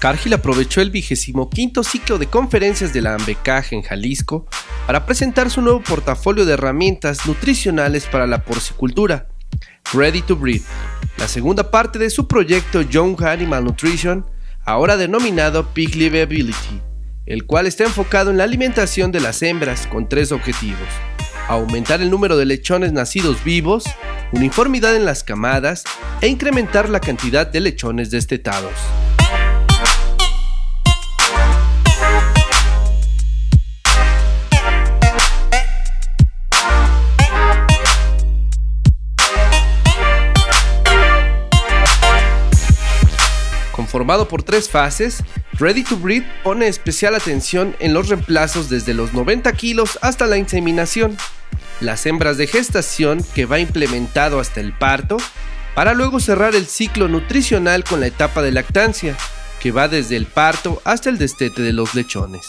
Cargill aprovechó el vigésimo quinto ciclo de conferencias de la AMBECAJ en Jalisco para presentar su nuevo portafolio de herramientas nutricionales para la porcicultura, Ready to Breed, la segunda parte de su proyecto Young Animal Nutrition, ahora denominado Pig Livability, el cual está enfocado en la alimentación de las hembras con tres objetivos. Aumentar el número de lechones nacidos vivos, uniformidad en las camadas e incrementar la cantidad de lechones destetados. Formado por tres fases, Ready to Breed pone especial atención en los reemplazos desde los 90 kilos hasta la inseminación, las hembras de gestación que va implementado hasta el parto, para luego cerrar el ciclo nutricional con la etapa de lactancia, que va desde el parto hasta el destete de los lechones.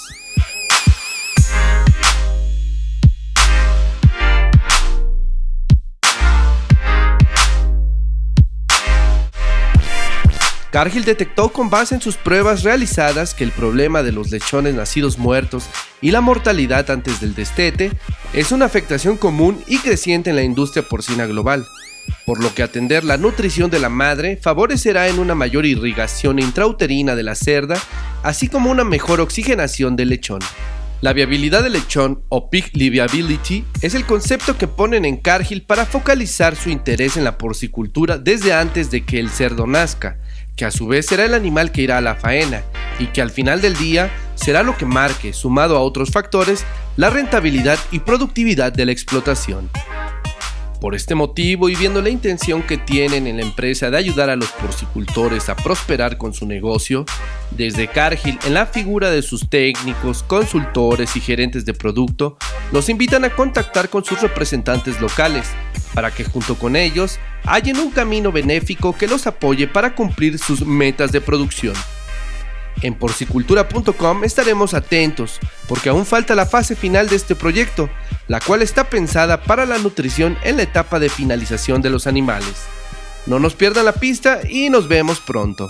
Cargill detectó con base en sus pruebas realizadas que el problema de los lechones nacidos muertos y la mortalidad antes del destete es una afectación común y creciente en la industria porcina global, por lo que atender la nutrición de la madre favorecerá en una mayor irrigación intrauterina de la cerda, así como una mejor oxigenación del lechón. La viabilidad del lechón o pig liviability es el concepto que ponen en Cargill para focalizar su interés en la porcicultura desde antes de que el cerdo nazca, que a su vez será el animal que irá a la faena y que al final del día será lo que marque, sumado a otros factores, la rentabilidad y productividad de la explotación. Por este motivo y viendo la intención que tienen en la empresa de ayudar a los porcicultores a prosperar con su negocio, desde Cargill en la figura de sus técnicos, consultores y gerentes de producto, los invitan a contactar con sus representantes locales para que junto con ellos hallen un camino benéfico que los apoye para cumplir sus metas de producción. En porcicultura.com estaremos atentos porque aún falta la fase final de este proyecto, la cual está pensada para la nutrición en la etapa de finalización de los animales. No nos pierdan la pista y nos vemos pronto.